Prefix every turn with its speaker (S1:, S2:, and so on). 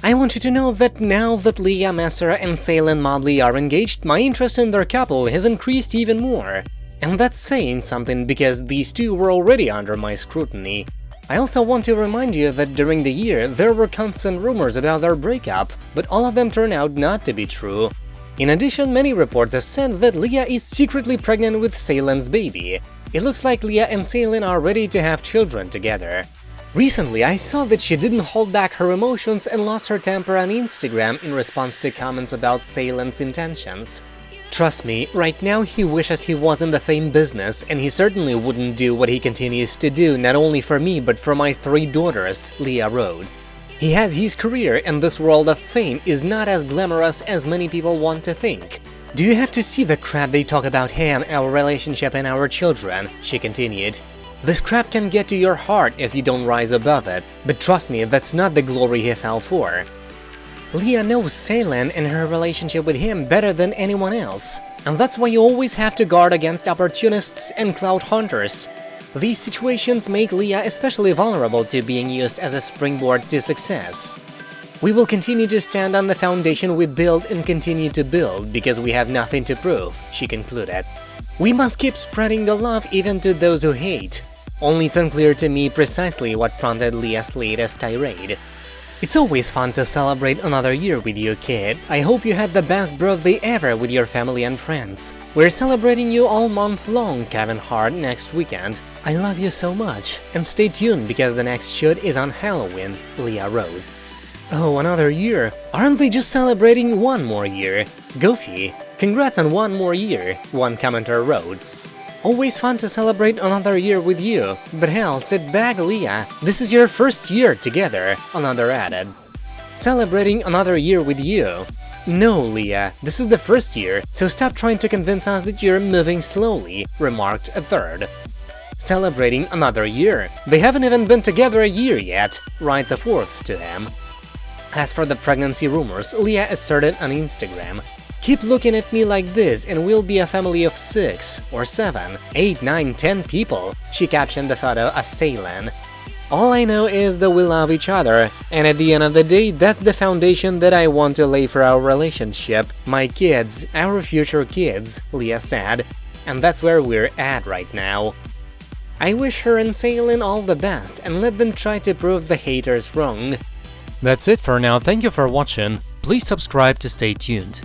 S1: I want you to know that now that Leah Messer and Jaylan Mobley are engaged, my interest in their couple has increased even more. And that's saying something because these two were already under my scrutiny. I also want to remind you that during the year there were constant rumors about their breakup, but all of them turned out not to be true. In addition, many reports have said that Leah is secretly pregnant with Jaylan's baby. It looks like Leah and Salen are ready to have children together. Recently, I saw that she didn't hold back her emotions and lost her temper on Instagram in response to comments about Jaylan's intentions. Trust me, right now he wishes he was in the fame business, and he certainly wouldn't do what he continues to do not only for me but for my three daughters, Leah wrote. He has his career, and this world of fame is not as glamorous as many people want to think. Do you have to see the crap they talk about him, our relationship and our children? She continued. This crap can get to your heart if you don't rise above it, but trust me, that's not the glory he fell for. Leah knows Jaylan and her relationship with him better than anyone else, and that's why you always have to guard against opportunists and cloud hunters. These situations make Leah especially vulnerable to being used as a springboard to success. We will continue to stand on the foundation we build and continue to build because we have nothing to prove, she concluded. We must keep spreading the love even to those who hate. Only it's unclear to me precisely what prompted Leah's latest tirade. It's always fun to celebrate another year with you, kid. I hope you had the best birthday ever with your family and friends. We're celebrating you all month long, Kevin Hart, next weekend. I love you so much. And stay tuned because the next shoot is on Halloween, Leah wrote. Oh, another year. Aren't they just celebrating one more year? Goofy. Congrats on one more year, one commenter wrote. Always fun to celebrate another year with you, but hell, sit back, Leah, this is your first year together, another added. Celebrating another year with you. No, Leah, this is the first year, so stop trying to convince us that you're moving slowly, remarked a third. Celebrating another year. They haven't even been together a year yet, writes a fourth to him. As for the pregnancy rumors, Leah asserted on Instagram, Keep looking at me like this and we'll be a family of 6, or 7, 8, 9, 10 people, she captioned the photo of Jaylan. All I know is that we love each other, and at the end of the day, that's the foundation that I want to lay for our relationship, my kids, our future kids, Leah said, and that's where we're at right now. I wish her and Jaylan all the best and let them try to prove the haters wrong.
S2: That's it for now, thank you for watching, please subscribe to stay tuned.